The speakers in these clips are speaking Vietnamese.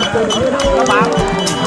các bạn.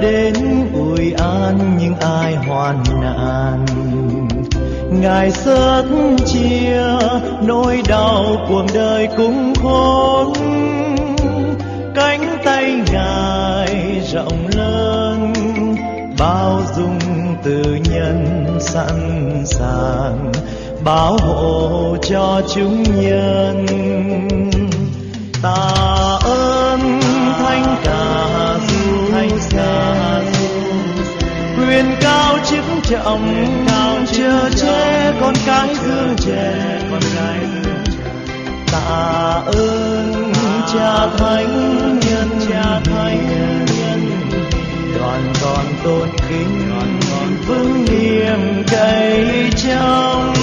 Đến ủi an những ai hoàn nạn? Ngài sớt chia nỗi đau cuộc đời cũng khốn cánh tay ngài rộng lớn, bao dung từ nhân sẵn sàng, bảo hộ cho chúng nhân. Ta trọng cao chưa che con cái dương trẻ con cái tạ ơn cha thánh nhân cha thánh nhân đoàn con tôn kính vững niềm cậy trong.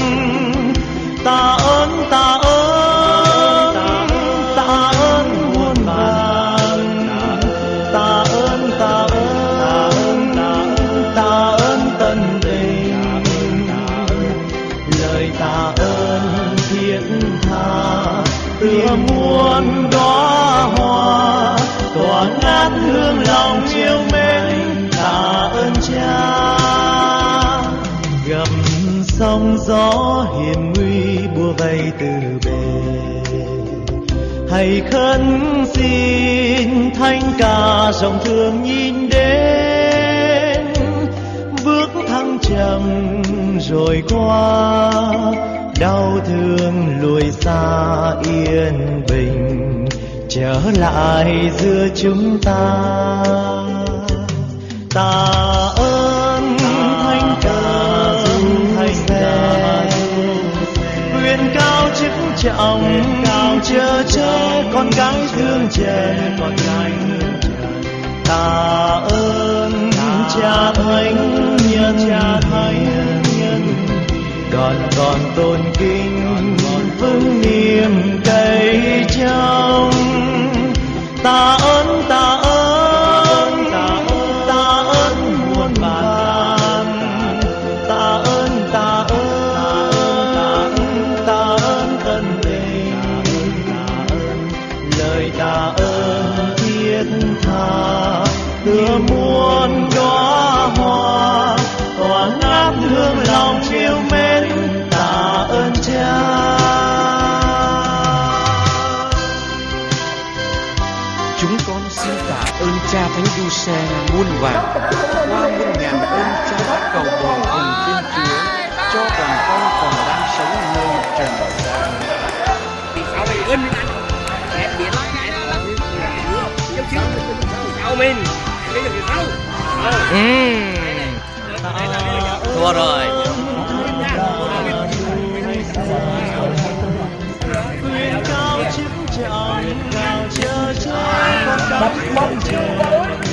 Tạ ơn tạ gió hiểm nguy bùa vây từ bề. Hãy khấn xin thanh ca dòng thương nhìn đến, bước thăng trầm rồi qua, đau thương lùi xa yên bình, trở lại giữa chúng ta. Ta chức trọng cao chờ che con gái thương trẻ con gái tạ ơn cha thánh nhân cha thánh nhân. Đoàn còn tôn kính vững niềm cậy trong tạ muôn vàn qua muôn ngàn ơn cha đã cầu bồi cùng Thiên Chúa cho đoàn con còn đang sống nơi trần gian. Ừ. Thua rồi. quyền cao chức trọng cao chờ che con cái thương trẻ Điện cho cái nước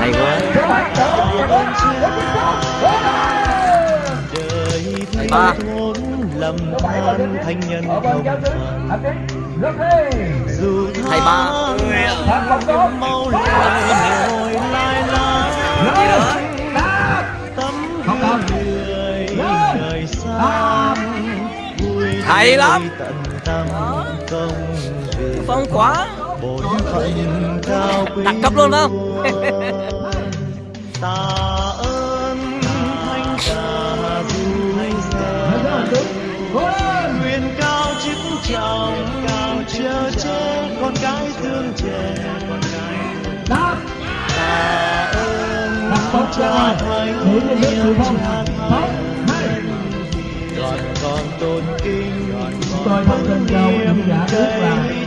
Hay quá. Ba. thốn lầm than thanh nhân Ở dù Thầy ba. mau lại hồi lai lai tấm người đời xa Hay lắm. tận tâm công phong quá Đẳng cấp luôn không? ơn nguyện cao chức trọng cao chờ che con cái thương trẻ Đáp. tạ ơn Đặt bóng ra ngoài. thánh phong. cha Sáu, thánh con tôn kính Tôi thông tin cao quý vị giả là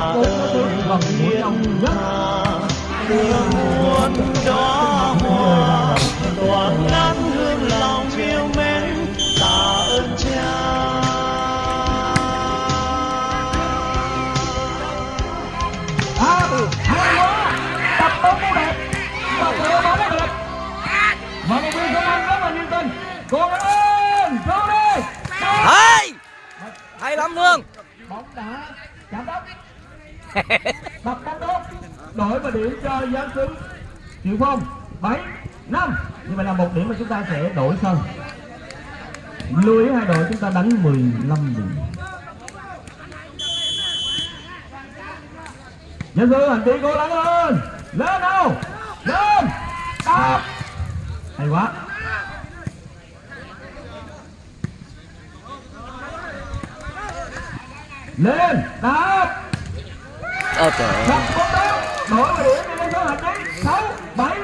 là có bốn cái thứ nhất. Đập cắt tốt đổi và điểm cho giám xứng triệu phong, bảy, năm. Như vậy là một điểm mà chúng ta sẽ đổi sân lưu ý hai đội, chúng ta đánh 15 điểm. Nhân sư hành tí cố gắng lên lên nào. Lên. Đập hay quá. Lên. Đạp ơ trời ơi. Đổi và điểm cho số hành trí sáu bảy.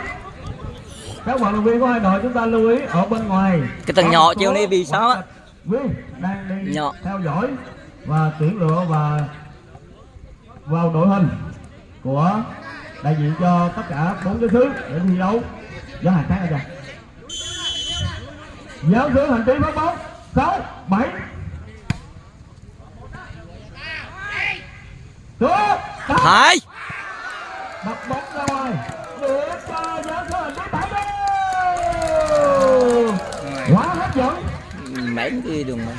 Các vận động viên của hai đội chúng ta lưu ý ở bên ngoài. Cái có nhỏ một chiều nay vì sao á? đang đi Nhỏ. theo dõi và tuyển lựa và vào đội hình của đại diện cho tất cả bốn cái thứ để thi đấu. Với hàng khác ra giáo sư hành trí phát bóng. Sáu bảy. Xuống hay đập bóng ra ngoài. Để cho sư hành trí bảy đi. Quá hấp dẫn. Mấy cái đường mà.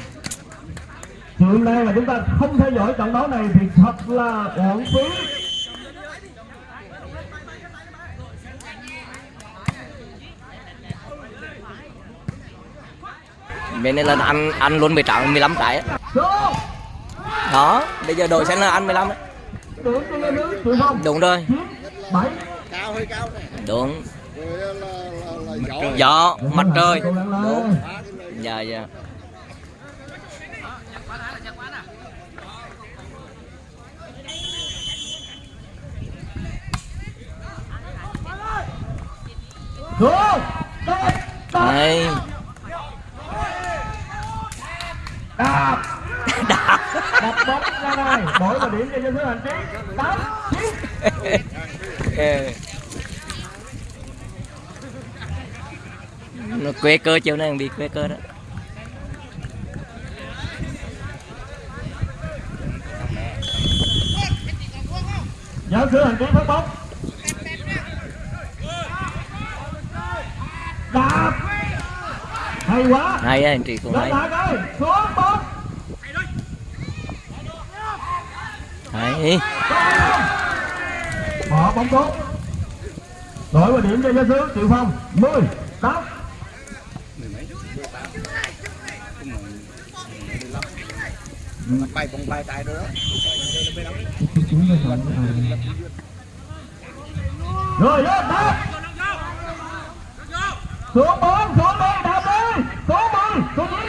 Hôm nay mà chúng ta không theo dõi trận đấu này thì thật là uổng phí. bên này là ăn ăn luôn 18 15 trái đó bây giờ đội sẽ là ăn 15 đấy đúng rồi. Đúng. Gió mặt trời. Cố gắng lên. đúng. Dạ dạ. Số đập đập đập bóng ra ngoài đổi vào điểm cho nhân số hành trí. Tám nó quê cơ chiều nay bị quê cơ đó. Giáo sư hành trí phát bóng. Đập hay quá. Hay á anh chị cũng hay. xuống bóng Đấy. bỏ bóng tốt đổi vào điểm cho Gia sứ triệu phong. 10 8 bay bóng bay tay đó rồi lên đá xuống bóng xuống đi, đạp đi. Xuống đi xuống đi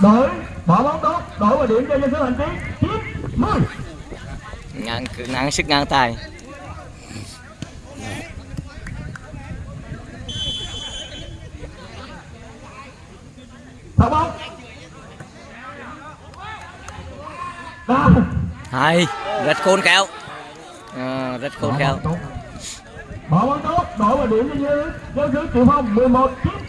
đổi bỏ bóng tốt đổi vào điểm cho giáo sứ hành trí 9 10 ngang ngang sức ngang tài. Thả bóng. Hay rất khôn khéo. À, rất khôn khéo. Bỏ bóng tốt, đổi vào điểm cho giáo sứ Triệu Phong 11 9.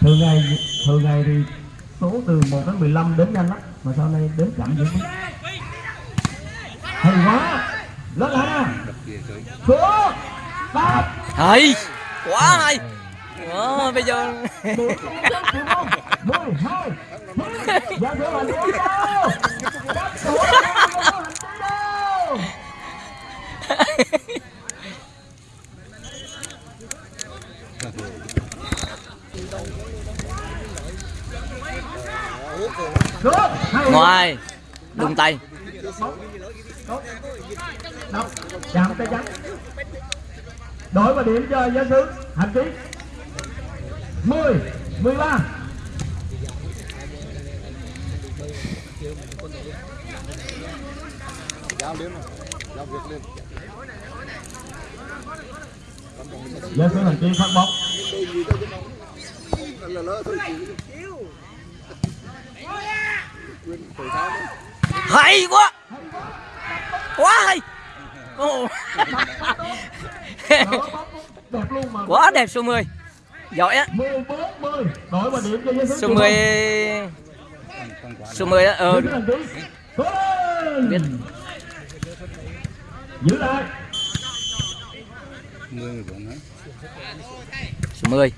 thường ngày thường ngày thì số từ 1 đến 15 đến nhanh lắm mà sau này đến chậm dữ lắm. Hay quá. Lên lại nè ba đáp hay. Quá hay. Wow, bây giờ 10, 2, 1, 2, 10, ngoài, đùng tay. Chạm tay trắng đổi vào điểm cho giáo sứ hành trí 10 13 giáo sứ hành trí phát bóng. là lỡ thôi chịu hay quá. Quá hay. Quá đẹp số 10 giỏi á. 14 10 đổi vào điểm cho giáo sứ số 10 số 10 á ờ. Biết. Giữ lại. Số 10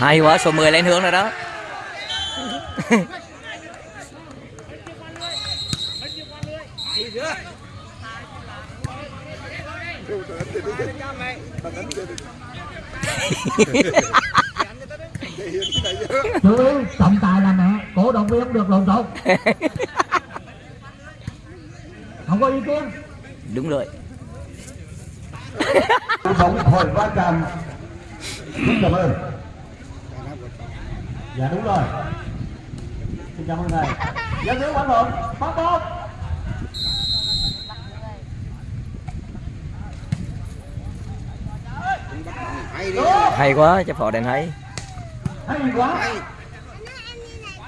hay quá số 10 lên hướng rồi đó. Chú ý trọng tài là mẹ cổ động viên không được lộn xộn không có ý kiến đúng rồi. Bóng hồi va chạm. Xin cảm ơn dạ đúng rồi. Xin cảm ơn thầy. Giáo sứ quán lộn bắt bóng hay quá cho phò đèn hay. Hay quá.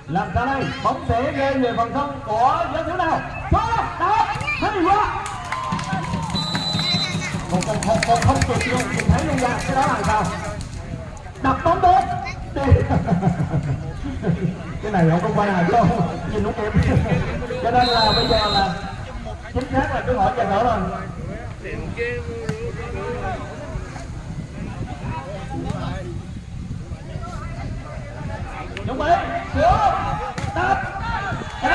Làm sao đây bóng sẽ rơi về phần sân của giáo sứ nào? Số đó hay quá. Không không không không không kịp luôn nhìn thấy luôn ra cái đó là sao? Đập bóng Đi. Cái này không có quay hài đâu nhìn không kịp cho nên là bây giờ là chính xác là cứ hỏi cho đỡ rồi đúng đấy xuống bóng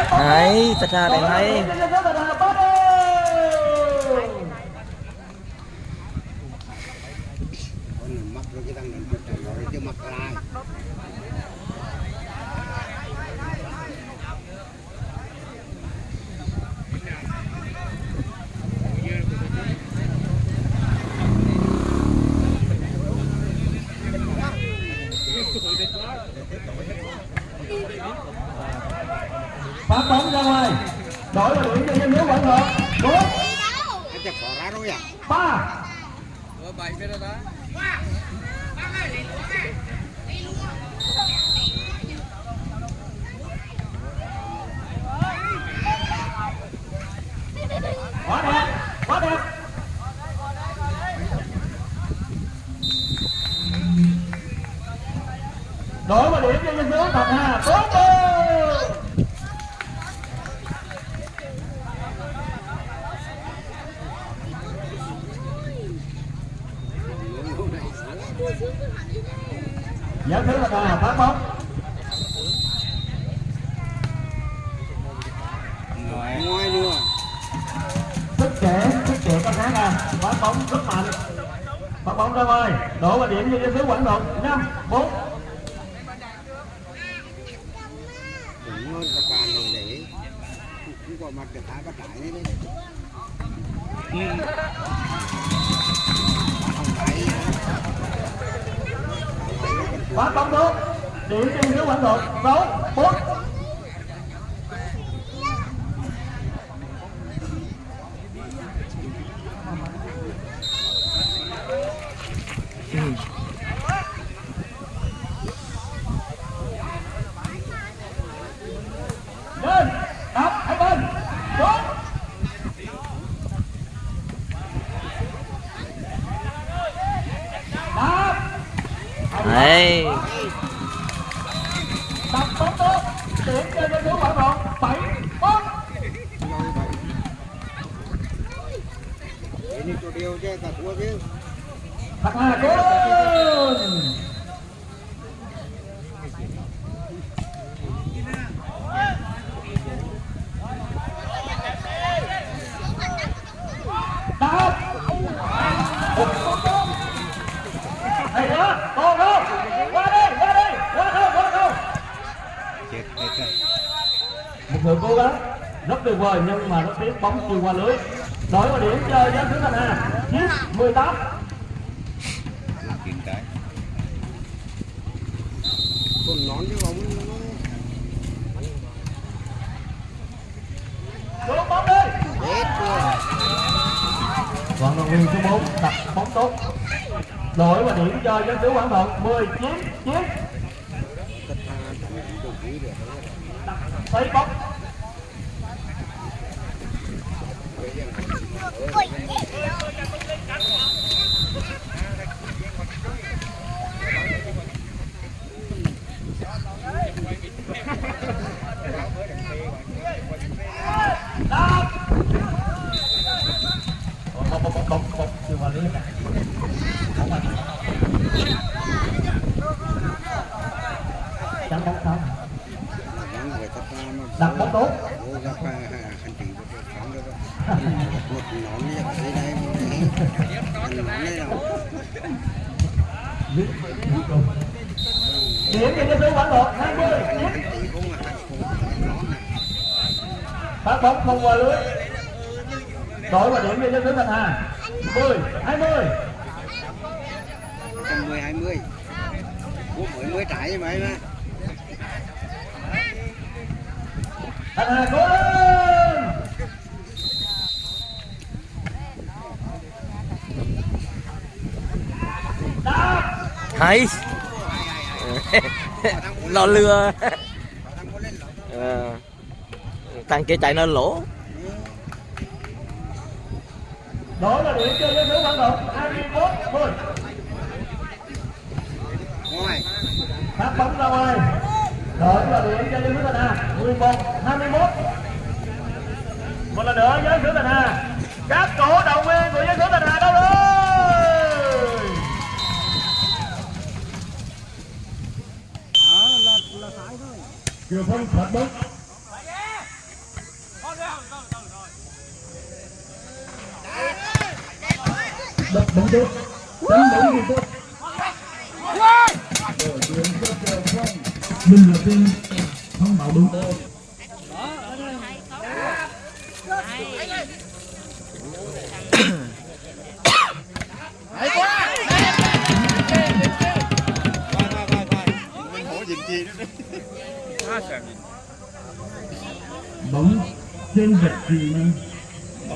hay thật ra đèn hay phát bóng ra ngoài đổi vào điểm cho nhân nước quảng hợp bốn ba quá đẹp quá đẹp đổi vào điểm cho nhân nước thật hà tốt. Vào được cho giải thứ 5, 4 Phát bóng tốt. Điểm cho giải thứ quảng độ. 6, 4 lên đập hai bên xuống đấy tập bóng tốt điểm cho dân số quảng độ bảy bốn thật là cố lên đáp hay quá còn không qua đây qua đây qua không qua không một người cố gắng rất tuyệt vời nhưng mà rất tiếc bóng chưa qua lưới. Đổi vào điểm chơi giáo thứ thành hà. Chiếc 18 xuống bóng đi. Vận động viên số 4 đặt bóng tốt. Đổi và điểm cho giáo sứ quảng thuận 19 chiếc thấy bóng Đá. Bóng, bóng, bóng, bóng, bóng, chưa vào lưới cả. Bóng vào. Chắn bóng sao? đặt bóng tốt điểm cho giáo sứ quảng độ 20 điểm phát bóng không qua lưới. Đổi vào điểm cho giáo sứ thành hà. 10 20 mười hai mươi. Ủa mới mới trái mà. Thành hà cố lên. Hay. Lo lừa. Thằng kia chạy nên lỗ. Đổi vào điểm cho giáo sứ quảng độ 21 10 ngoài phát bóng ra ngoài. Đổi vào điểm cho sứ thành hà 11 21 một lần nữa sứ thành hà. Các cổ động viên của sứ thành hà đâu rồi? Kiều Phong phạt bóng bóng tốt tấn bóng thì tốt mình là tên. Không bảo đúng. Bóng trên vật gì? mà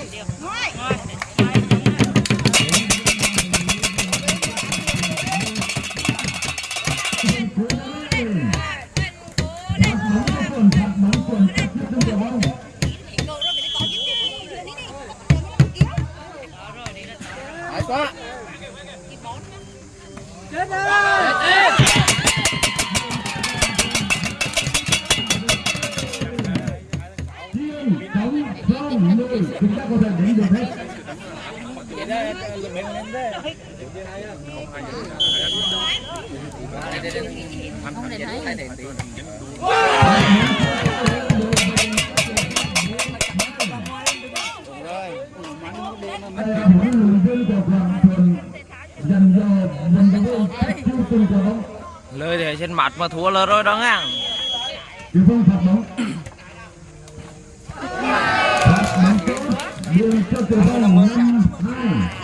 lời thì trên mặt mà thua là rồi đó ngang Hãy subscribe cho kênh Ghiền Mì Gõ Để không bỏ lỡ những video hấp dẫn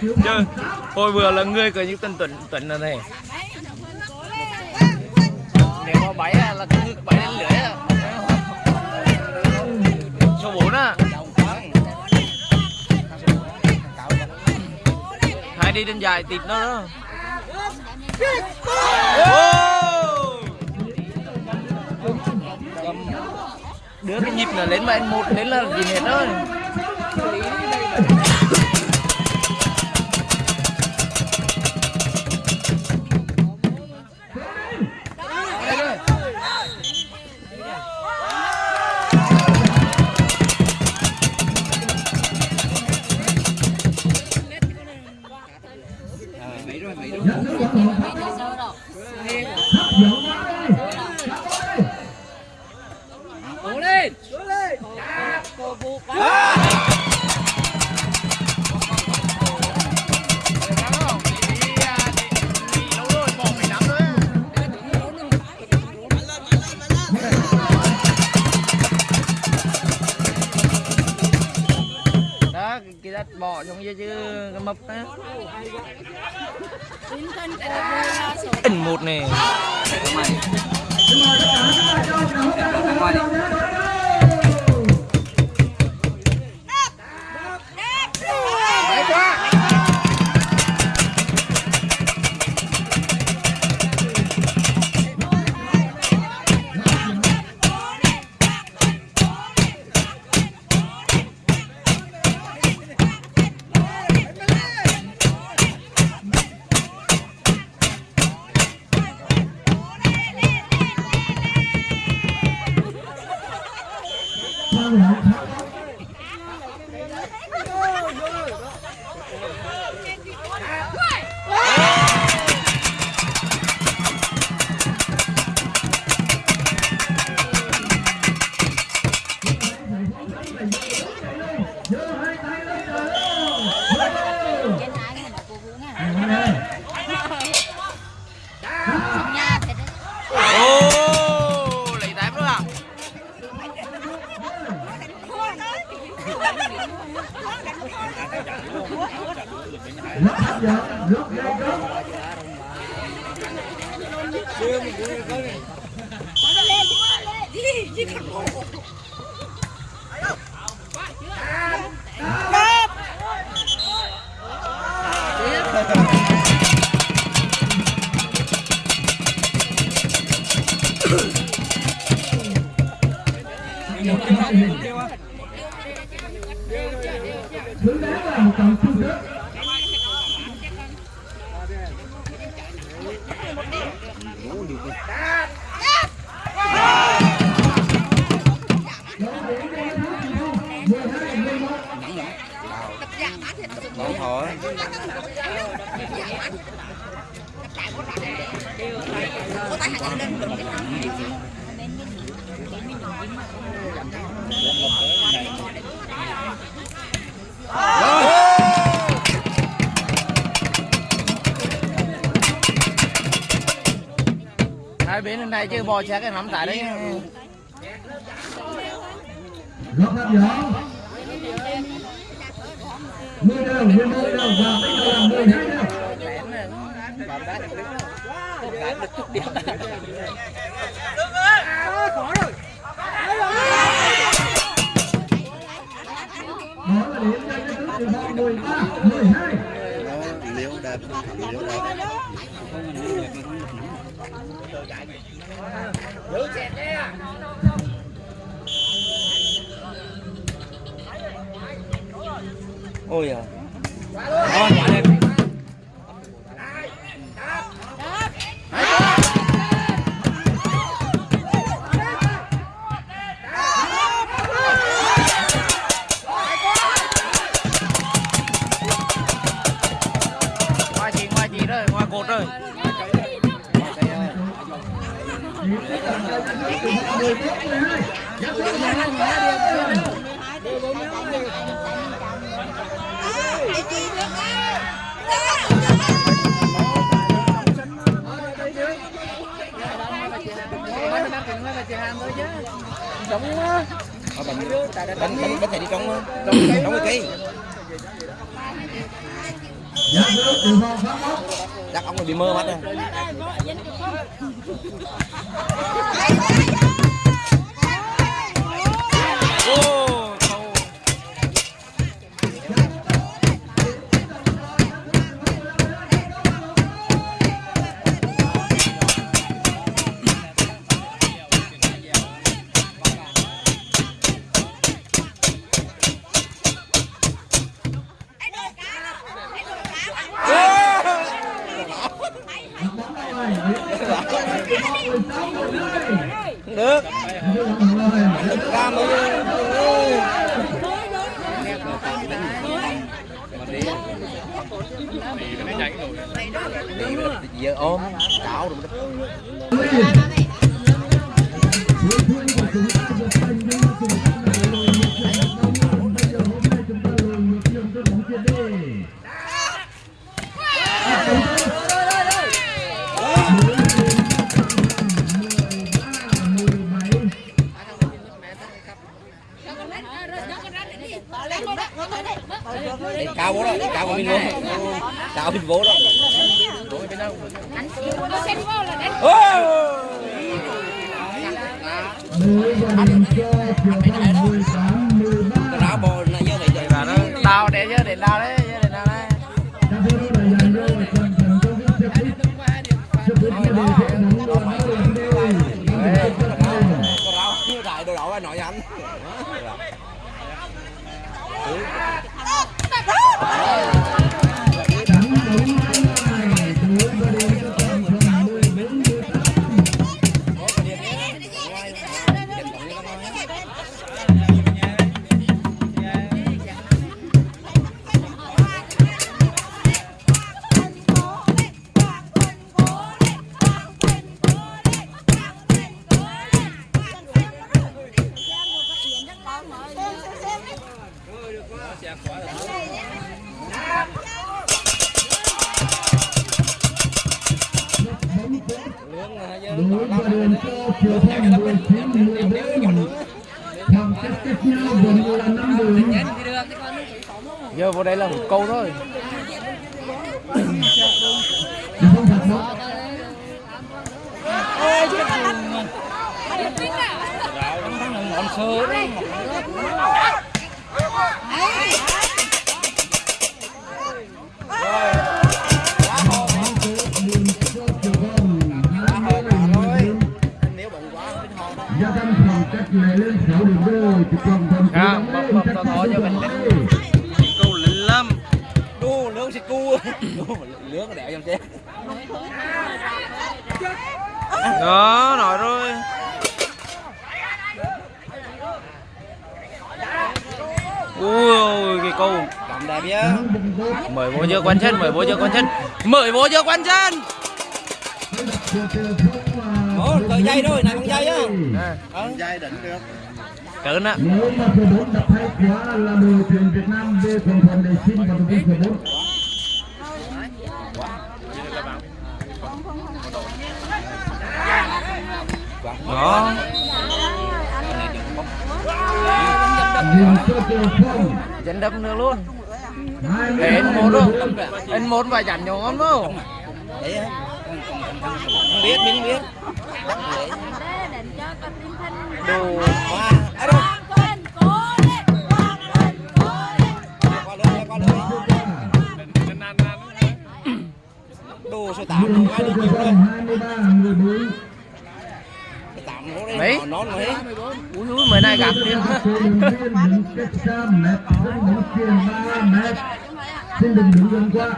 Chứ, tôi vừa là người của những tên tuần tuần này này. Nếu mà bảy à, là cứ bảy lên lưỡi à. Số bốn á. Hai đi trên dài tịt nó đó. Đứa cái nhịp là lên mà anh một đến là gì hết rồi. này đây chứ bo xe cái nắm tại đấy đánh đánh đánh thầy đi trong trong trong cái cây đặt ông này bị mơ mắt rồi mời vô chưa quan chân. Ủa, cởi dây thôi này con dây á À, dây đỉnh được cỡ á. Nếu mà số 4 đập hay quá là đội tuyển Việt Nam về Quảng Thuần để xin vào đội số 4 Đó, dẫn đâm được luôn. Để anh một luôn Anh một và dặn nhau ngon không? đấy không biết mình không biết Đồ qua à đâu đồ số tám không ai được nhiều Phong 23 14 số mấy Ui ui, mới này gặp đi. Cổ động viên đứng cách xa mét sân bóng chuyền 3 mét xin đừng đứng gần qua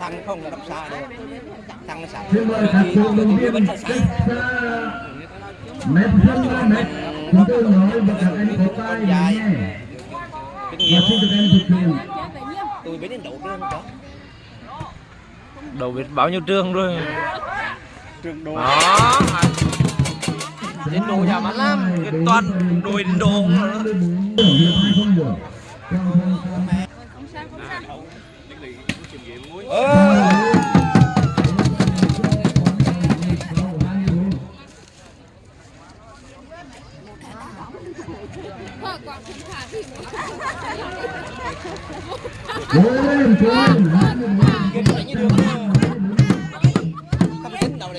thằng không là đập xa được thằng sẵn các mét sân 3 mét chúng tôi nói và các anh có lắng nghe và xin được em thực hiện tôi biết đến độ trương đó Đầu biết bao nhiêu trường rồi. Đó. Đến đồ nhà mắt lắm. Cái toàn đồi đến đồ không nữa.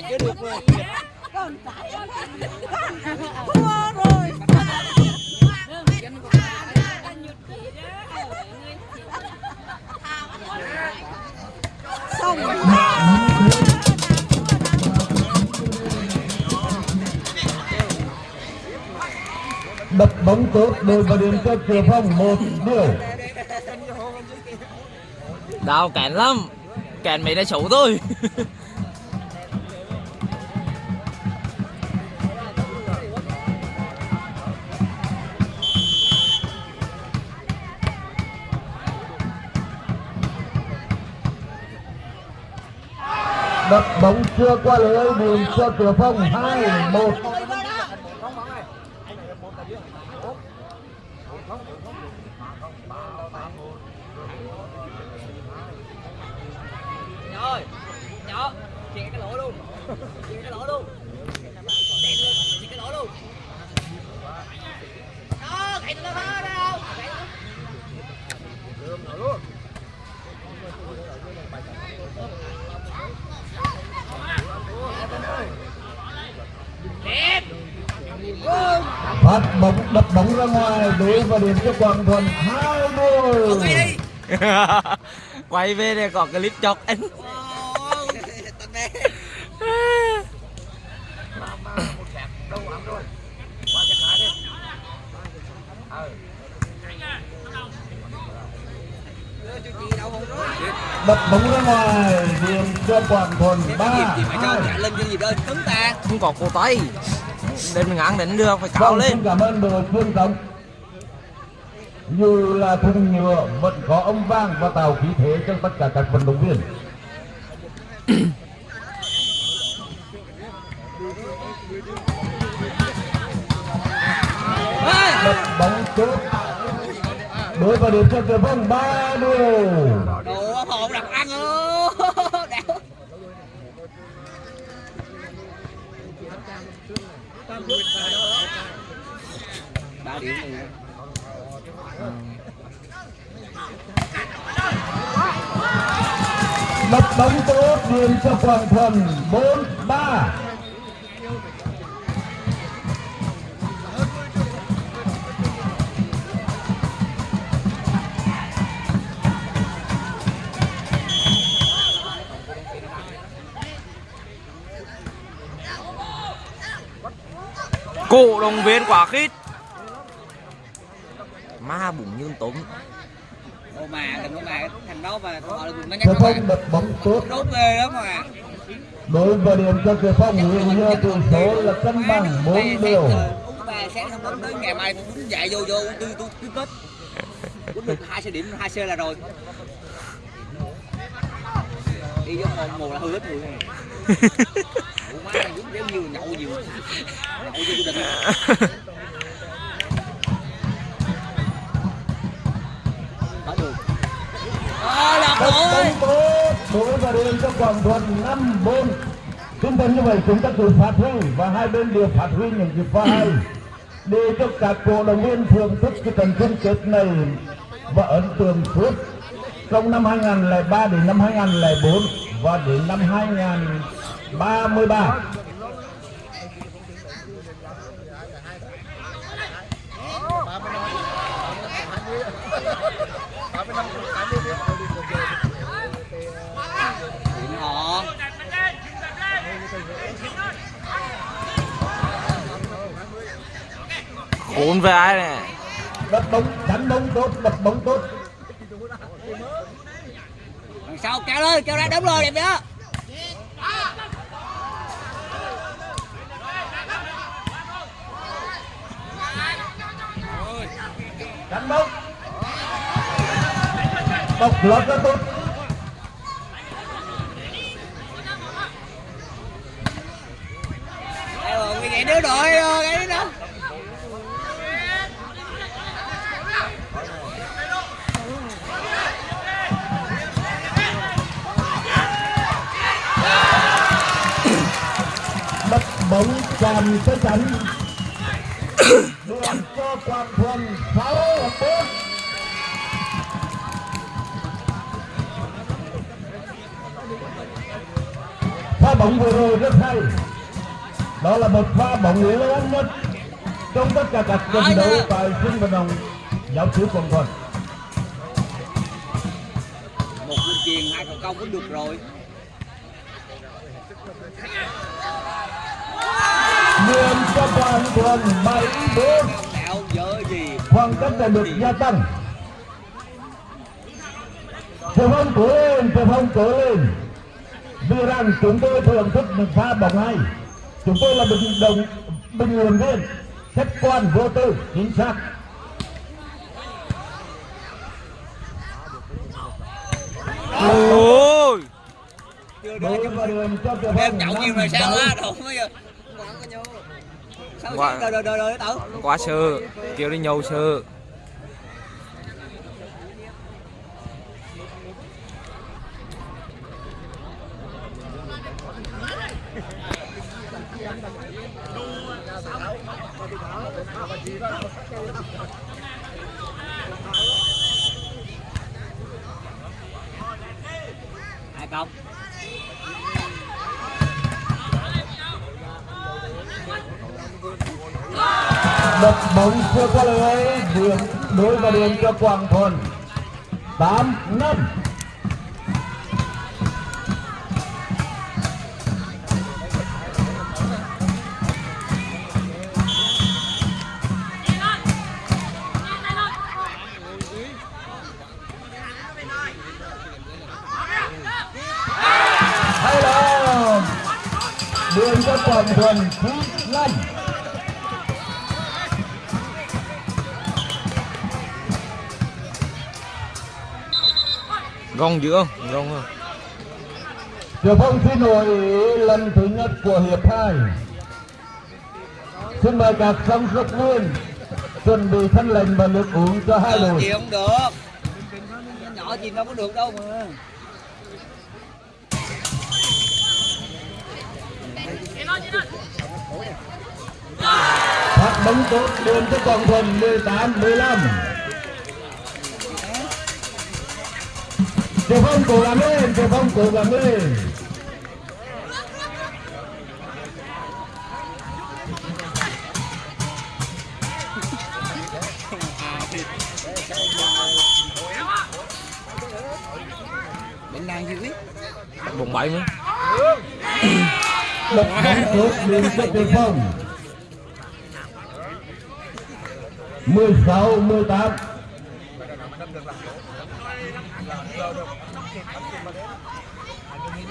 Lên trên không tính nào này chưa được luôn đập bóng tốt đội vào điểm cho Kiều Phong một điều Đau cản lắm. Cản mấy đã xấu thôi. đập bóng chưa qua lưới bùn cho cửa Phong hai một Rồi, nhỏ, chìa cái lỗ luôn. Chìa cái lỗ luôn. Chìa cái lỗ luôn. Đó, cậy tụi nó hết đâu. phát bóng đập bóng ra ngoài đối vào điểm cho Quảng Thuần hai đôi Quay về đây có clip chọc anh. đập bóng ra ngoài điểm cho Quảng Thuần ba hai lên cái gì đó cứng ta Không có cổ tay. Đến ngắn đến được phải cao Vâng, lên. cảm ơn đội phương công như là thùng nhựa vẫn có ông vang và tạo khí thế cho tất cả các vận động viên. Bóng tốt đối vào điểm cho Kiều Phong ba điều bóng tốt duyên cho Quảng thần 4-3 Cụ đồng viên quả khít. Ma bụng như tống Ô mà đừng có mà thằng đó mà họ là nó nhắc bạn Phong đập bóng tốt đốt ghê lắm mà. Đối với điểm cho Triệu Phong hiện giờ tỷ số là cân bằng bốn đều. ba sáng không đến tới ngày mai tôi đứng dậy vô vô tôi tôi tôi kết uống được hai xe điểm hai xe là rồi. Đi vô một mùa là hư hết người. Ủa má này uống đéo nhiều nhậu nhiều. Nhậu vô gia rồi. số và đến cho quảng thuận năm bốn. Chúng ta như vậy chúng ta tự phát huy và hai bên đều phát huy những cái pha hay để cho các cổ động viên thưởng thức cái trận chung kết này và ấn tượng suốt. Trong năm 2003 đến năm 2004 và đến năm 2033 35 khốn với ai này đập bóng chắn bóng tốt đập bóng tốt. Đằng sau kéo lên kéo ra đúng rồi đẹp đó chắn bóng. Bóng lót rất tốt Đây rồi nguyên vậy đứa đội rồi cái đó đập chạm tới chắn đường cho quang thuần sáu bốn pha bóng vừa rồi rất hay. Đó là một pha bóng lớn nhất trong tất cả các trận đấu tại sân vận động giáo sứ quang thuần một truyền hai cầu công cũng được rồi Nguyên đạo dở gì? Khoảng cách đã được gia tăng. Trường phong cố lên, trường phong cố lên. Vì rằng chúng tôi thưởng thức một pha bóng hay. Chúng tôi là bình đồng bình luận viên khách quan vô tư chính xác. Ôi. Chưa đưa em nhậu nhiều rồi sao á đồ mới giờ quá sư kêu đi nhậu sư đập bóng chưa qua lưới đường đối và đường cho quảng thuần tám, năm. Đường cho Quảng thuần gong dữ không? Gong không Trường phong xin lỗi lần thứ nhất của hiệp hai. Xin mời các song sức nguyên chuẩn bị thân lệnh và nước uống cho hai đội. gì không được. Nhỏ gì đâu có được đâu mà. Phát bóng tốt đường cho Quảng Thuần 18 15. Trường phong cố gắng lên, trường phong cố gắng lên. bệnh nan dữ biết bóng bảy mới Đập bóng tốt đường cho trường phong. 16 18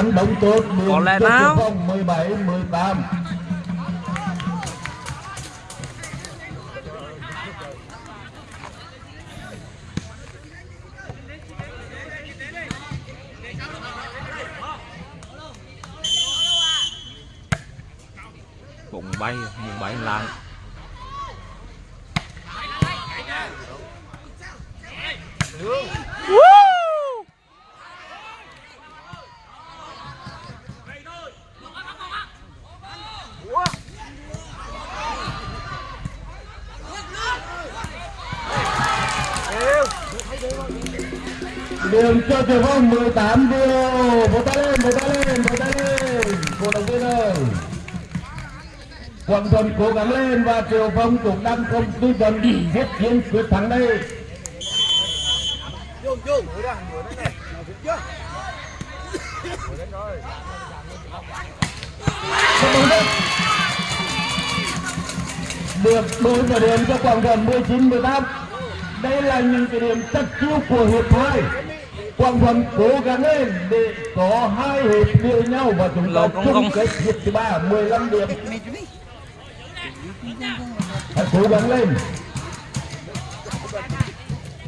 Tránh bóng tốt Có lẽ nào? Phong 17 18 bụng bay bụng bay lạng Woo! Cố gắng lên và Triệu Phong cũng đang không tư vấn hết chiến quyết thắng đây. Được đối với điểm cho Quảng Thuận 19 18 đây là những cái điểm tất chiêu của hiệp hai. Quảng Thuận cố gắng lên để có hai hiệp như nhau và chúng ta chung kết hiệp thứ ba 15 điểm cố gắng lên.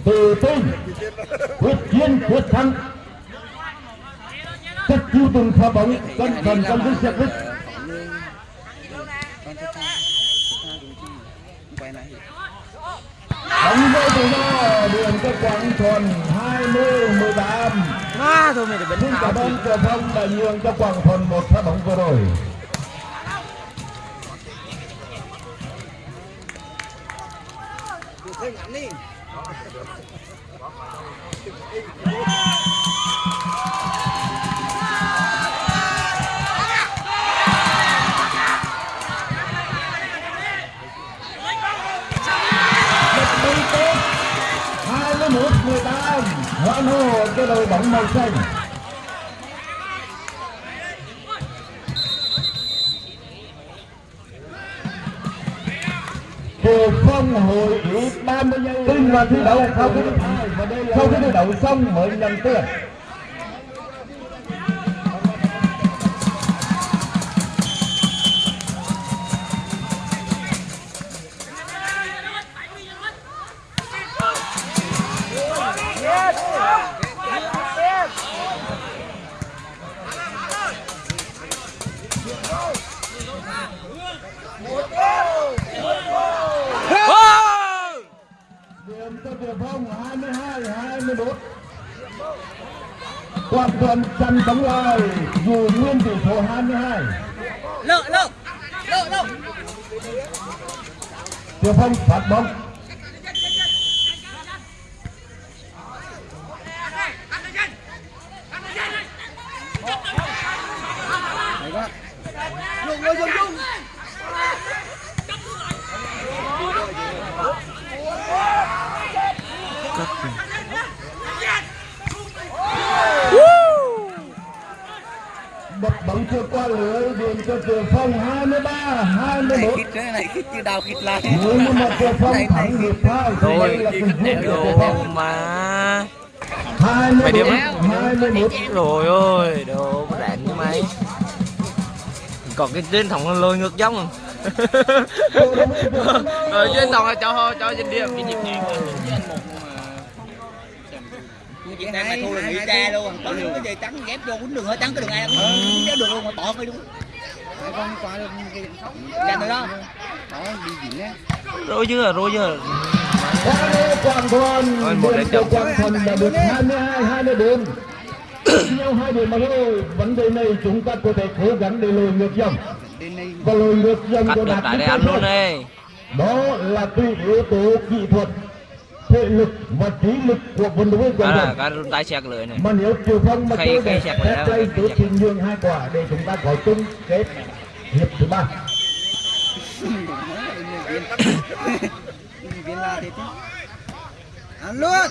Tự tin quyết chiến quyết thắng. Tất chiêu từng pha bóng cẩn thận trong cái lại bóng rơi tự do đường cho Quảng Thuận 20 18 à, thôi mày để tháo cảm ơn Triệu Phong đã nhường cho Quảng Thuận một pha bóng vừa rồi. Đi Một mươi tốt, 21 18, hoan hô cho đội bóng màu xanh. Triệu Phong hội ý 30 giây tin vào thi đấu sau khi sau khi thi đấu xong mới nhận tiền. Thuận chặn bóng lời dù nguyên tỷ số 22. lợ lợ lợ lợ Triệu Phong phát bóng. dùng rồi dùng dùng Bật bóng chưa qua lưới điểm cho Triệu Phong 23 21. khít cái này khít như đào khít lại Nếu như mà Triệu Phong thắng hiệp hai thì đây Rồi, là tình huống của Triệu đồ Phong. mà 21 điểm. 21. rồi ơi đồ có đạn như mày. Còn cái trên thòng lôi ngược giống rồi trên thòng là cho cho trên điểm cái nhịp nhịp em mày thua là nghỉ cha luôn. có những cái dây trắng ghép vô quýnh đường hơi trắng cái đường ai cũng kéo đường luôn mà tọt đi đúng con qua dành rồi đó. Đó đi diễn á. Rồi chưa? Rồi đây Quảng Thuận, Rồi, một của chậm. Quảng Thuận là được 22 24. nhau hai điểm mà thôi vấn đề này chúng ta có thể cố gắng để lùi ngược dòng và lùi ngược dòng được đạt để ăn luôn đi đó là tùy yếu tố kỹ thuật thể lực và trí lực của vận động viên là vợt cái tay sạc lưỡi này mà nếu Triều Phong mà chơi đẹp đây khay tôi xin nhường hai quả để chúng ta có chung kết hiệp thứ ba viên la thế chứ. Ăn luôn.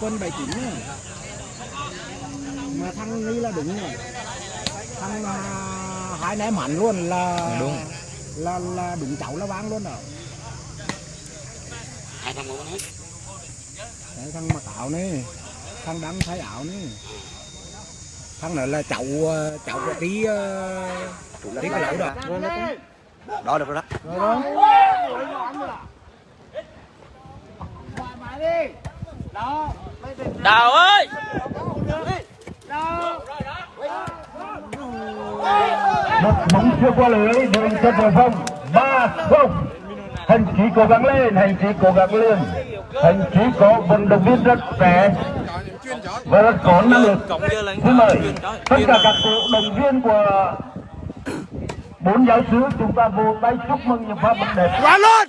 Quân 79 á. mà thằng đi là đúng rồi. Thằng à, hai ném hẳn luôn là đúng. là là đúng cháu là vang luôn rồi hai thằng muốn hết Đấy, thằng mặc áo này thằng đang thay áo này. Thằng này là cháu ờ, cháu của tí tí cái lẩu đó. Đó được rồi đó đào ơi! Một bóng chưa qua lưới đường cho Triều Phong ba không. Hành trí cố gắng lên hành trí cố gắng lên. Hành trí có vận động viên rất trẻ và rất có năng lực. Xin mời tất cả các cổ động viên của bốn giáo sứ chúng ta vỗ tay chúc mừng những pha bóng đẹp. Quá luôn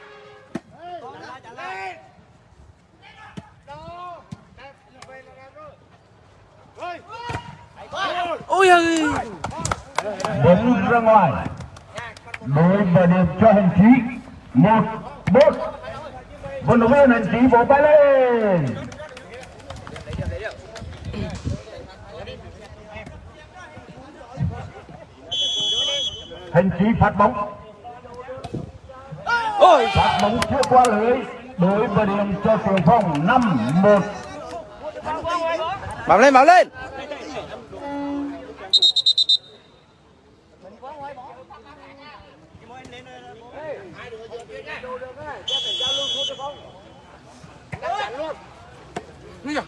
ôi ơi bóng ra ngoài. Đối và điểm cho hành trí. Một một vận động viên hành trí vỗ tay lên. Hành trí phát bóng. Ôi. Phát bóng chưa qua lưới đối và điểm cho phong năm một. Bám lên bám lên.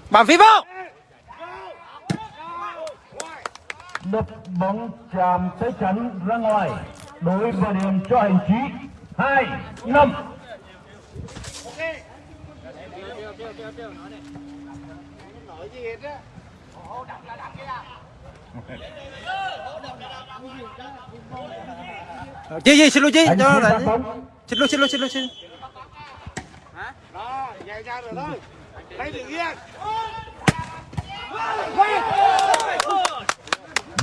Bám phía vào đập bóng chạm tới chắn ra ngoài. Đối và điểm cho hành trí hai năm chi gì xin lỗi chi cho là bóng. Xin lỗi xin lỗi xin lỗi xin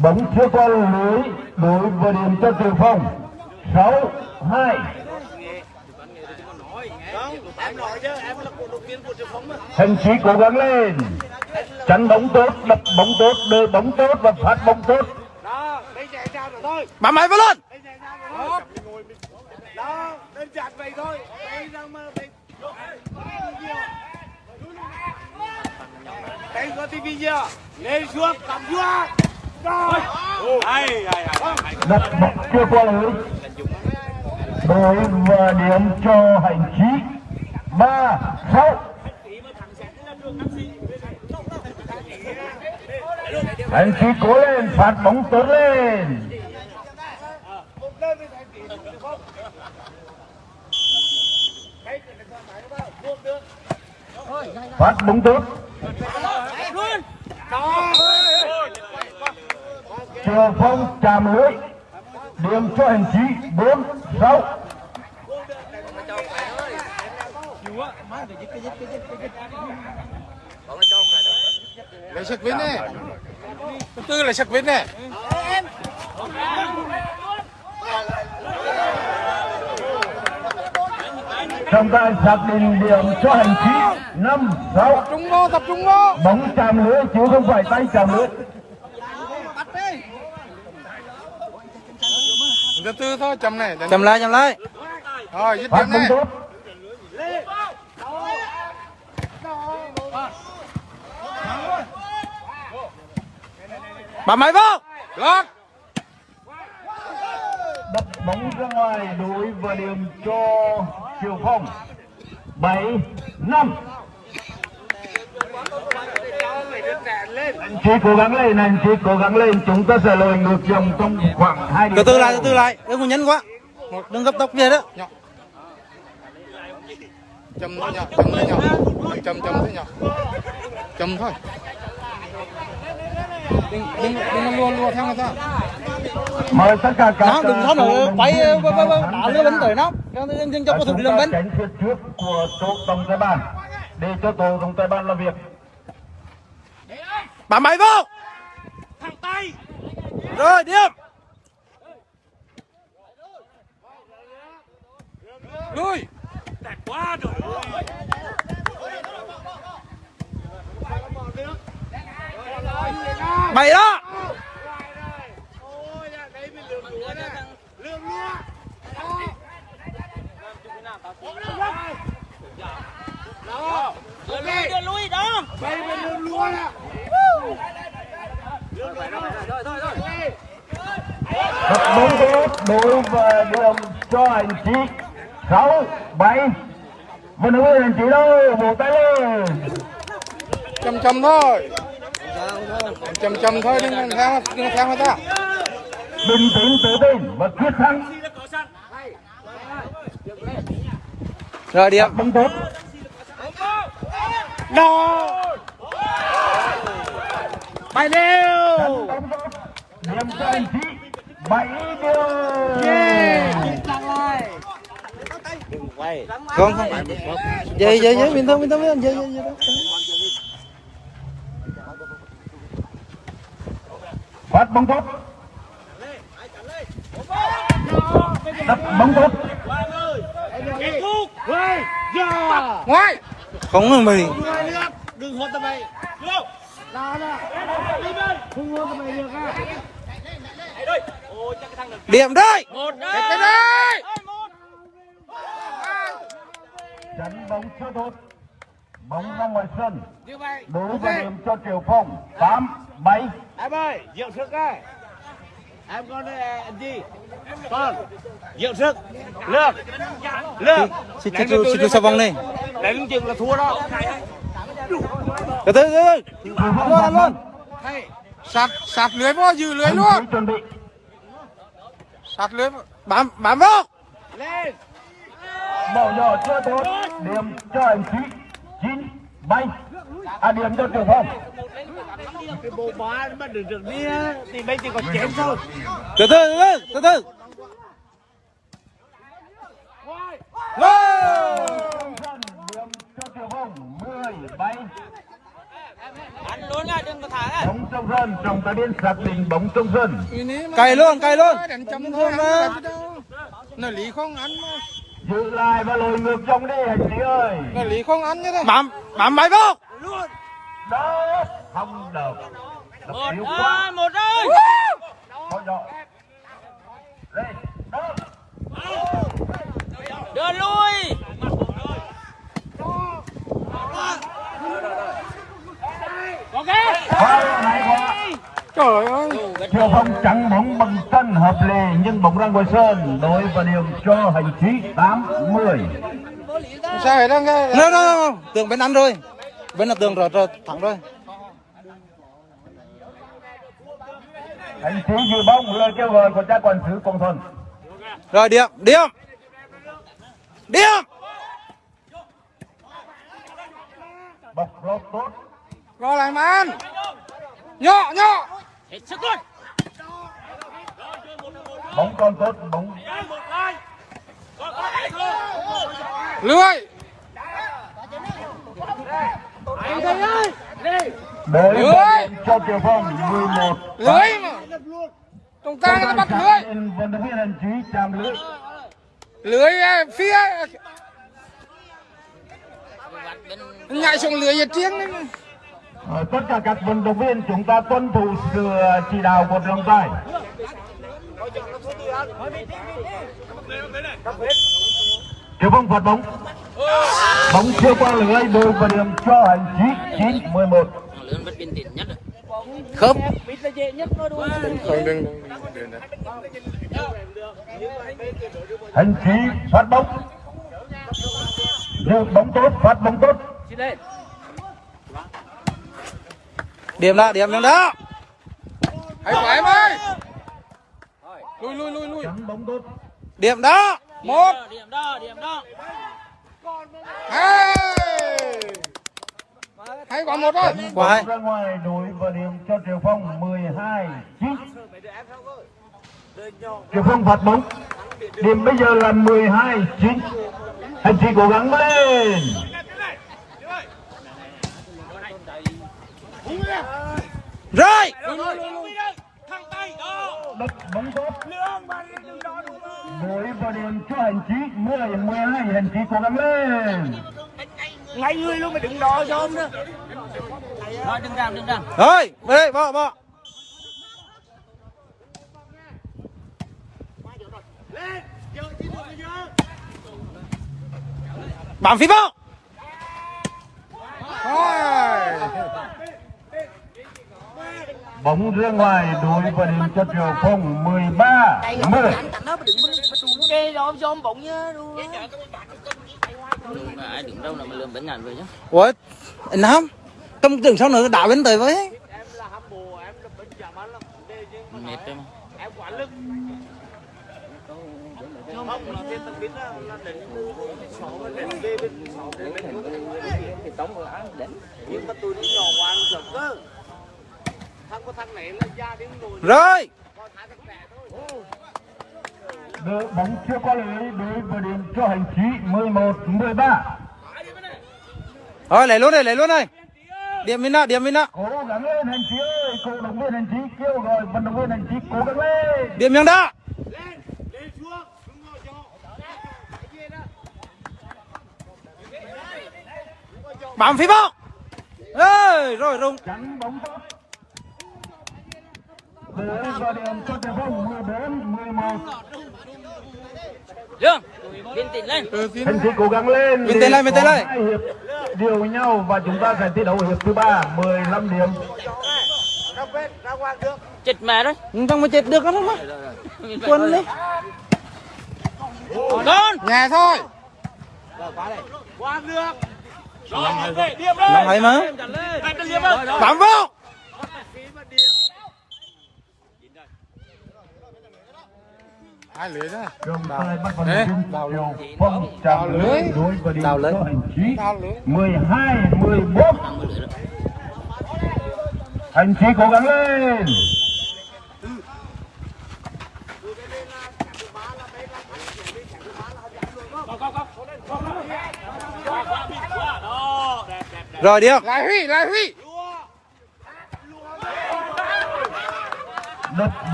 bóng chưa qua lưới đối và điểm cho tiền phong sáu hai Hành sĩ cố gắng lên. Chắn bóng tốt, đập bóng tốt, đưa bóng tốt và phát bóng tốt. Bám máy vào luôn Đó, đơn giản thôi. Đánh có tivi chưa? Lên xuống, cầm xuống Đặt bóng chưa qua lưới. Đối và điểm cho hành trí 3, 6 anh chị cố lên, phạt bóng Tuấn lên. Phát bóng Tuấn Trường phong chạm lưới. Điểm cho hành chí bốn sáu. Hãy subscribe cho kênh Ghiền Mì Gõ Để không bỏ lỡ những video hấp dẫn lấy sạc vít này thứ tư là sạc vít này. Trọng tài xác định điểm cho hành trí năm sáu. Trung vô tập trung vô. Bóng chạm lưới chứ không phải tay chạm lưới. Thứ tư thôi chầm này. Chầm lại chầm lại. Rồi dứt điểm này bám máy vào lót đập bóng ra ngoài đối và điểm cho Triều Phong. Bảy năm. Anh chị cố gắng lên anh chị cố gắng lên. Chúng ta sẽ lùi ngược dòng trong khoảng hai từ từ lại từ từ lại. Đừng có nhanh quá. Đừng gấp tốc về đó. Chầm thôi nhở chầm thôi nhở chầm chầm thôi nhở chầm thôi đừng đừng đừng lùa lùa theo người ta mời tất cả các nó đừng có nữa quay đá lưới bánh tới nó. Cho cho cho có thủ đi làm bánh. tránh phía trước của tổ tổng tài ban. Để cho tổ tổng tài ban làm việc. Bám máy vào thẳng tay rồi điểm lui! Quá rồi mày đó ôi đây mình lượm lúa nè lúa đó. Đó đưa lui đó đây mình lượm lúa nè Đập bóng tốt đối và điểm cho anh chị sáu bảy. Động viên anh chị đâu vỗ tay lên. Chầm chầm thôi chầm chầm thôi đừng theo đừng theo người ta. Bình tĩnh tự tin và quyết thắng. Rồi điểm bóng tốt bay đều bóng tốt điểm cho anh chị bảy điều không? Không vậy vậy vậy bình thường bình thường vậy vậy vậy đó phát bóng tốt. Đập bóng tốt. Ngoài. Không là mày. Điểm đây. Một đây. Đánh bóng chưa tốt. Bóng ra ngoài sân. Đối với điểm cho Triều Phong. Tám bảy em ơi dưỡng sức đây em con anh gì con dưỡng sức. Lương lương xịt xịt xịt xịt sao vòng này đánh chừng là thua đó. Từ từ từ luôn luôn. Sạt sạt lưới vô dư lưới luôn. Sạt lưới bám bám vô. Lên. Bỏ nhỏ chưa tốt. Điểm cho anh Chí chín bảy à điểm cho Triều Phong cái bộ ba mà được được đi thì bây chỉ còn chém thôi. Từ từ từ từ từ từ. Wow! Sân điểm cho Triều Phong mười bảy anh luôn nha đừng có thả á. Bóng trong sân trọng tài viên xác định bóng trong sân cày luôn cày luôn. Chấm thôi mà nó lý không ăn mà. Giữ lại và lùi ngược trong đi anh Chí ơi. Nó lý không ăn như thế. Bám bám máy vô đó không được. Đập một yếu ơi quá. một ơi Thôi nhỏ lên đó đưa lui. Quá. Trời ơi. Triều Phong chặn bóng bằng chân hợp lệ nhưng bóng ra ngoài sân đối và điểm cho hành trí 80 sao vậy đang nghe no, no, no. tường bên ăn rồi bên là tường rồi rồi thẳng rồi hành trí dự bóng lời kêu gọi của cha quản sứ Quang Thuần rồi điểm điểm điểm bọc lót tốt. Rồi lại mà ăn nhỏ nhỏ hết sức luôn bóng còn tốt bóng. Lưới và điểm cho Triều Phong 11 lưới mà. Trong ta nó bắt lưới. Vận động viên hành trí chạm lưới. Lưới à, phía. Nhảy xuống lưới giờ tiếng đấy. Ờ, tất cả các vận động viên chúng ta tuân thủ sự ờ, chỉ đạo của trọng tài Triều Phong phạt bóng bóng chưa qua lưới đối và điểm cho hành trí 9 11 khớp. Hành trí phát bóng. Dự bóng tốt phát bóng tốt. Điểm đó điểm điểm đó. Hãy khỏe em ơi. Lui lui lui lui chắn bóng tốt. Điểm đó. Một. Điểm đó điểm đó hai hay còn một thôi quả hai ra ngoài đối và điểm cho Triều Phong 12 9 Triều Phong phạt bóng điểm bây giờ là 12 9 hành trí cố gắng lên. Rồi. Thằng tay đó đập bóng tốt lương mà đừng đó đúng không đối và điểm cho hành trí 10 12 hành trí cố gắng lên. Ngay người luôn mày đừng đo cho ông nữa. Rồi đừng làm đừng làm. Rồi về đây bỏ bỏ bám phía vào rồi bóng ra ngoài đối và điểm cho Triều Phong 13 10 kê đó cho ông bụng nhá ai đứng đâu là mà lượm bánh ngàn về chứ ủa anh Nam tâm tưởng sao nữa đảo bên tới với em là hâm mộ em là bệnh giảm ăn là vấn đề chứ mệt đấy mà em quản lực rồi. Đội bóng chưa qua lưới đối với điểm cho hành trí 11 13. rồi lấy luôn đây lấy luôn đây điểm mình đó điểm mình đó Cố gắng lên hành trí ơi, cổ động viên hành trí kêu gọi vận động viên hành trí cố gắng lên. điểm miếng đó. Bám phía bóng. Ơi rồi rung. Chắn bóng tốt. Đối với điểm cho Trà Phong 14 11. Dương, viên tịnh lên. Hành trí cố gắng lên. Mình tên lên, tên Có lên. hai hiệp điều với nhau và chúng ta sẽ thi đấu hiệp thứ ba 15 điểm. Chết mẹ đấy. không mà chết được lắm mà quân đi Con. nhà thôi năm hay mà bám vô Đồng thời bắt vận động viên Triều Phong chạm lưới. Đối với điểm cho hành trí 12 14. Hành trí cố gắng lên. rồi điêu lại huy lại huy Đập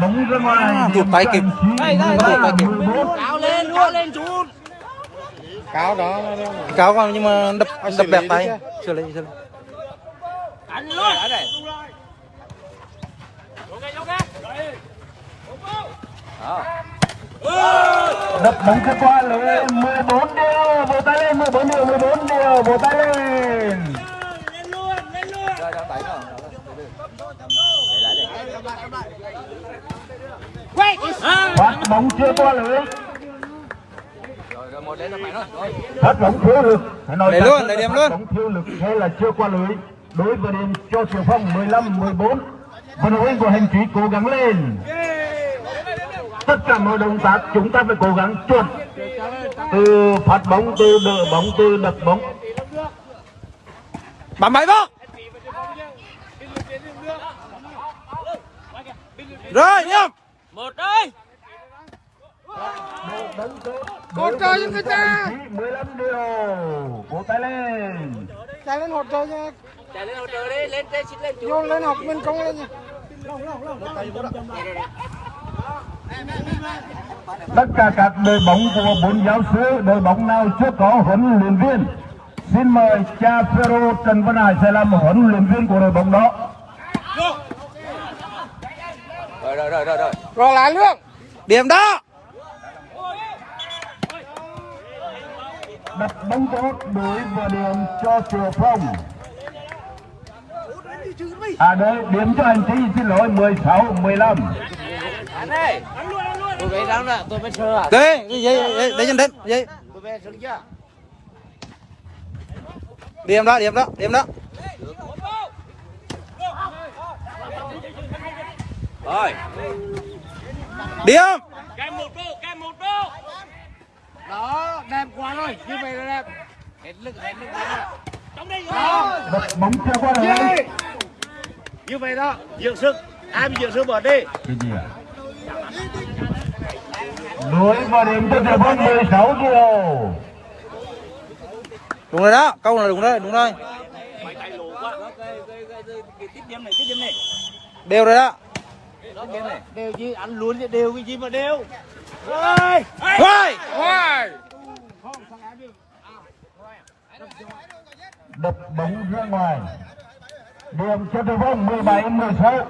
bóng ra ngoài. À, tụt tay cho kịp. Đây, đây, đây. 13 14. Cao lên, cao lên chút. cáo vào nhưng mà đập đập bẹp tay xử lý xử lý Đánh luôn. Đập bóng ra qua lưới 14 điều. Vỗ tay lên 14 điều 14 điều. Vỗ tay lên. Phát bóng chưa qua lưới. Phát bóng thiếu lực. Phải nói luôn, là điểm phát luôn. Bóng thiếu lực hay là chưa qua lưới. Đối với điểm cho Triều Phong 15 14. Vận động viên của hành trí cố gắng lên. Tất cả mọi động tác chúng ta phải cố gắng chuẩn. Từ phát bóng, từ đỡ bóng, từ đập bóng. bám máy vô rồi nhầm Một ơi. Con trai cho người ta. 15 điều. Vỗ tay lên. Chạy lên hỗ trợ đi, lên trên xin lên chút. Tất cả các đội bóng của bốn giáo sư Đội bóng nào chưa có huấn luyện viên? Xin mời cha Phêrô Trần Văn Hải sẽ làm huấn luyện viên của đội bóng đó rồi lại luôn điểm đó. Đặt bóng tốt đối với điểm cho Triều Phong. À đây điểm cho hành trí xin lỗi 16 15 Tôi về răng nè, tôi về sơ à. đấy để chân đến dây Tôi về sơ chưa? điểm đó điểm đó điểm đó Rồi. điểm Kèm một đô, kèm một đô. Đó, đẹp quá rồi, như vậy là đẹp. Hết lực, hết lực. Rồi. Đặt bóng chưa qua lưới Như vậy đó, dưỡng sức. Ai bị dưỡng sức bỏ đi. Cái gì ạ? Đối với điểm cho Triều Phong 16 điều đúng rồi đó câu là đúng rồi đúng rồi Mày tay lù quá. Tiếp điểm này, tiếp điểm này. đều rồi đó Đều gì, ăn luôn chứ đều cái gì mà đều. Rồi. Hoài! đập bóng ra ngoài điểm cho Triều Phong 17 16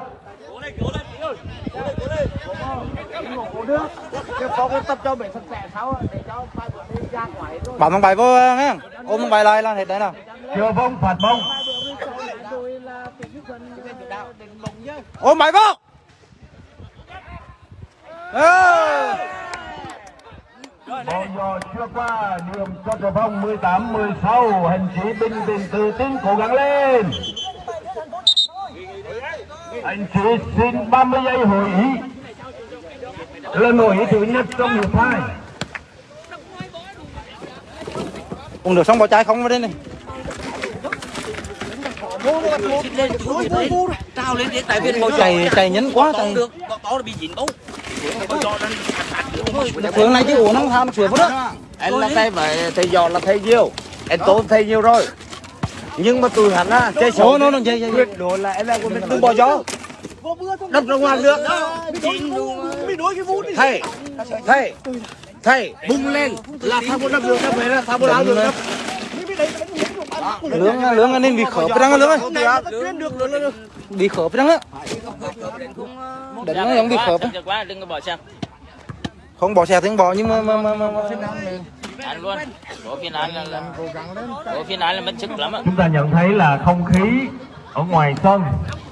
Cố lên, cố lên, tí ơi. Cố lên, cố lên. Cố được. Cái phó cái tập cho mình sạch sẽ sao á, để cho mai bữa đi ra ngoài rồi. bám thằng bài vô nghe ôm thằng bài lại là hết đấy nào Triều Phong phạt bóng bóng nhá. ôm bài vô Bóng giò chưa qua điểm cho Triều Phong 18 16 hành trí bình tĩnh tự tin cố gắng lên anh trí xin 30 giây hội ý là hội ý thứ nhất trong hiệp hai uống được xong bỏ chai không vào đây này trao lên để tại vì chạy chạy nhanh quá chạy được bị dính bóng phương này chứ uống nó tham sửa vào đó. Anh là thay vậy thầy giò là thầy nhiều. Anh tốn thầy nhiều rồi. Nhưng mà tụi hắn á chơi xấu nó tuyệt đối là anh là mình đừng bỏ gió. Đập ra ngoài được thầy thầy thầy bung lên. Là thằng một đập được đập về là thằng một áo được lướng lướng nên bị khớp răng lướng ấy bị khớp răng á. Đánh nó giống bị khớp không bỏ xe không bỏ nhưng mà mà mà, mà, mà. ăn luôn. Có phiên án là, có phiên án là mất sức lắm ạ chúng ta nhận thấy là không khí ở ngoài sân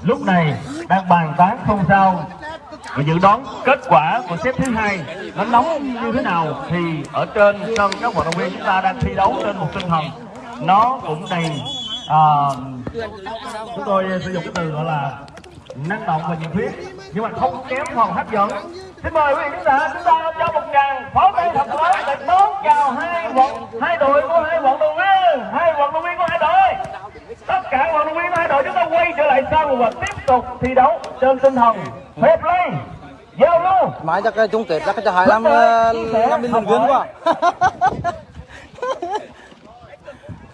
lúc này đang bàn tán không sao. Và dự đoán kết quả của xếp thứ hai nó nóng như thế nào thì ở trên sân các vận động viên chúng ta đang thi đấu trên một tinh thần nó cũng đầy à, chúng tôi sử dụng cái từ gọi là năng động và nhiệt huyết nhưng mà không kém phần hấp dẫn. Xin mời quý vị khán giả chúng ta cho một tràng pháo tay thật lớn để đón chào hai vận hai đội của hai vận động viên hai vận động viên của hai đội. Tất cả vận động viên của hai đội chúng ta quay trở lại sân và tiếp tục thi đấu trên tinh thần fair play giao lưu. Mãi chắc chung kết chắc cái hai năm năm viên quá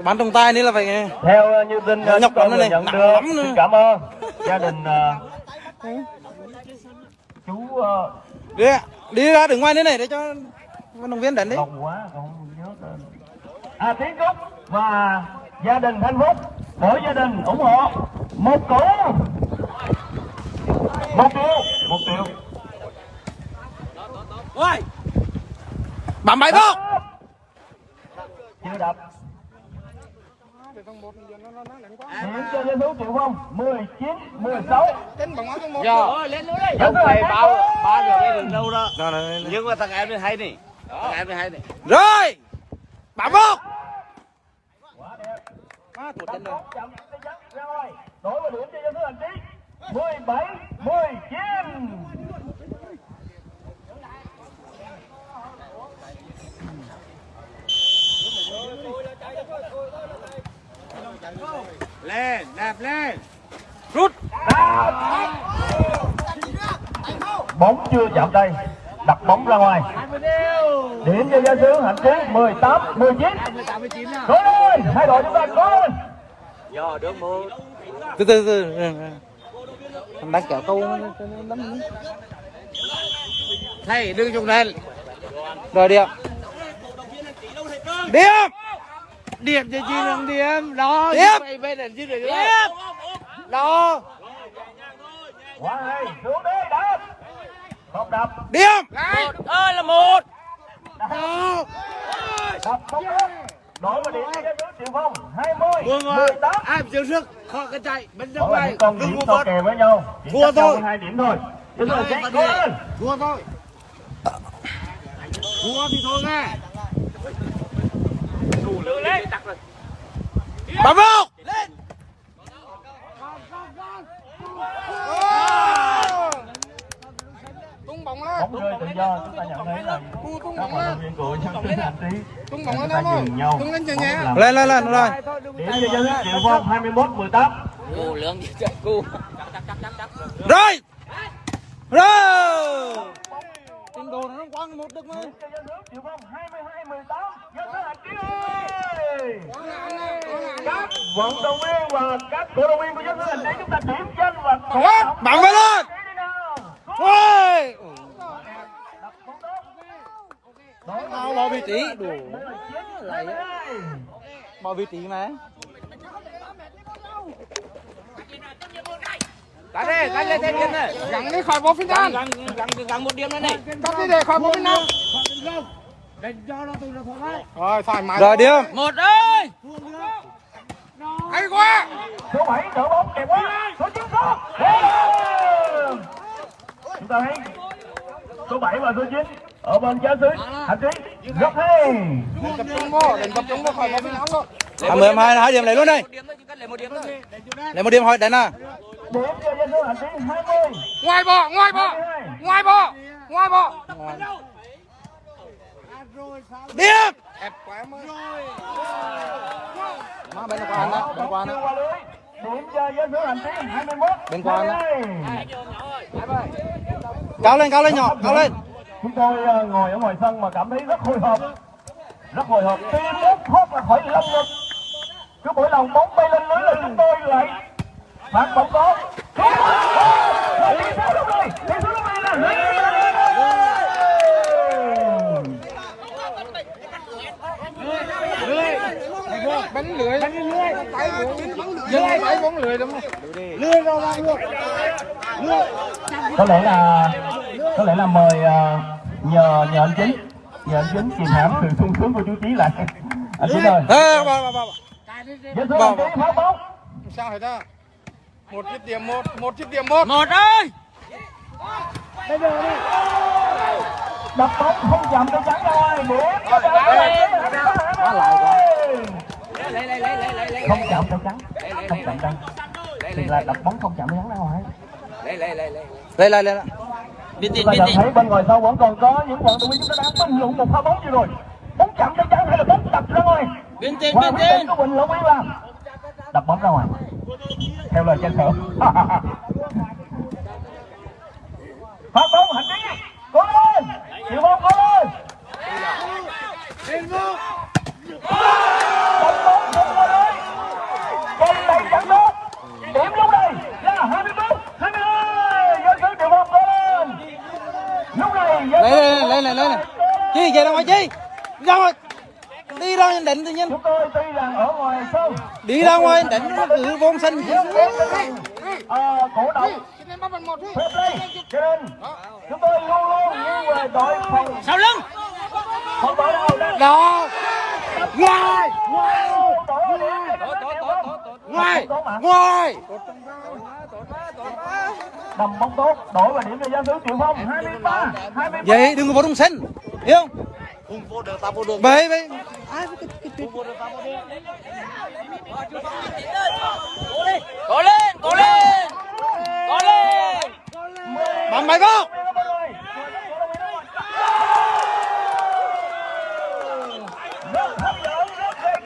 bán trong tay này là phải theo như tin Nhọc tôi lắm này, nhận được lắm nữa. xin cảm ơn. Gia đình ờ, chú ờ, đi đi ra đường ngoài đây này để cho vận động viên đánh đấy lâu quá không nhớ à tiến trúc và gia đình thanh phúc mỗi gia đình ủng hộ một củ. Một triệu một triệu. Bấm bài bốc chưa đập điểm cho dân số triệu không? 19 16 giờ lên luôn đây không phải bao ba được cái đường đâu đó. Rồi, rồi, rồi. nhưng mà thằng em này hay này thằng em này hay này rồi! Bấm bốc quá đẹp. À, tụt chân rồi. Đổi vào điểm cho dân số hành trí 17 19 lên đạp lên. Rút. Bóng chưa chạm đây đặt bóng ra ngoài. Điểm cho gia sứ hạnh trí 18 19 cố lên hai đội chúng ta cố lên. Giờ được một từ từ từ. Thằng đang kéo câu lắm thầy đừng dùng lên rồi điểm điểm điểm cho chị đừng điểm đó Điểm. vậy bên này chứ được đó. Quá hay. Xuống đi đập không đập. Điểm. Ơi là một. Đập. Không được đổi vào điểm triệu phong. 20 Vương ơi, 18 ai chịu sức. Khó cái chạy. Bên Đó trong này. đừng so bớt. kè với nhau chỉ Thua thôi. hai điểm thôi. Thua thôi. Thua thì thôi nghe bấm bốc bóng rơi tự do chúng ta nhận thấy là các vận động viên của dân sinh hành trí tung bóng lên nhường nhau. Tung lên nhẹ lên lên lên. rồi điểm cho dân sinh triệu phong 21 18 cô lương đi cô rồi. Rồi trình độ nó quăng một được mà. Cho dân nước triệu phong 22 18 dân sinh hành trí ơi các vận động viên và các cổ động viên của dân sinh hành chúng ta điểm danh và động bấm vào lên. Ôi Tao bỏ vị trí. Đủ lại. Bỏ vị trí mà Đánh đi, đánh lên thêm điểm này gắn đi khỏi bộ phiên an gắn gắn gắn một điểm nữa này. Cắt đi để khỏi bộ bên nào Đánh cho nó từ nó thoải mái. Rồi điểm. Một ơi. Hay quá. Số 7 đỡ bóng đẹp quá. Số 9 số. Chúng ta thấy số 7 và số 9 ở bên trái dưới hành trí rất hay Tập trung vô, đừng tập trung vô khỏi bộ bên nào luôn. À mười hai hai điểm lấy luôn đây. Một điểm thôi chỉ cần lấy một điểm thôi. Lấy một à điểm cho dân số hành trí 20 Ngoài bộ, ngoài bộ 22 Ngoài bộ, ngoài bộ điểm ép quá mà má bên qua đó bên qua Chưa đó. Điểm cho giáo sứ hành tiến 21. Bên qua đó. 22. cao lên cao lên nhỏ cao lên Chúng tôi ờ, ngồi ở ngoài sân mà cảm thấy rất hồi hộp. Rất hồi hộp. Tim muốn thoát ra khỏi lồng ngực. Cứ mỗi lần bóng bay lên lưới là chúng tôi lại phạt bóng nè. bánh lưới bánh lưới tay bốn lưới tay bốn lưới đúng không lưới đâu ra luôn có lẽ là có lẽ là mời ờ, nhờ nhờ anh chính. Nhờ anh chính kìm hãm sự sung sướng của chú trí lại. Anh chính ơi. Ê, bà, bà, bà, bà. giáo sứ hành tiến phá bóng. Sao hết ta một chiếc điểm một một chiếc điểm một. Một ơi! Đập bóng không chạm tay trắng ra ngoài điểm cho đội quá lại quá. Không chạm tay trắng. Không chạm tay thì là đập bóng không chạm tay trắng ra ngoài lên lên biết tin Chúng ta biết nhận tin thấy bên ngoài sau vẫn còn có những vận động viên chúng ta đang tranh luận một pha bóng gì rồi. Bóng chạm tay trắng hay là bóng đập ra ngoài? Biết tin biết quyết tin của Quỳnh Lộc Yên làm đập bóng ra ngoài. Theo lời tranh thưởng phát bóng hành trí cố lên. Chịu bóng cố lên. Đập bóng không qua lưới còn tay chẳng tốt điểm lúc này là 21 22 dân sứ chịu bóng cố lên. Lúc này lên sứ lên lên lên lên. Chi về ra ngoài chi. Ra ngoài đi ra định tự nhiên. Chúng tôi tuy rằng ở ngoài sân đi ra ngoài định nó cứ vốn sân à, cổ động. Phép play cho nên chúng tôi luôn luôn nghiêng về đội phòng. Sau lưng. Phòng đội nào đang đó. Ngoài. Ngoài. Ngoài. Ngoài đầm bóng tốt đổi và điểm cho gia sứ triệu phong. 23 23 vậy đừng có vào trong sân. Hiểu không bậy bậy ai cái cái chuyện cố lên cố lên cố lên cố lên. Bấm bài vào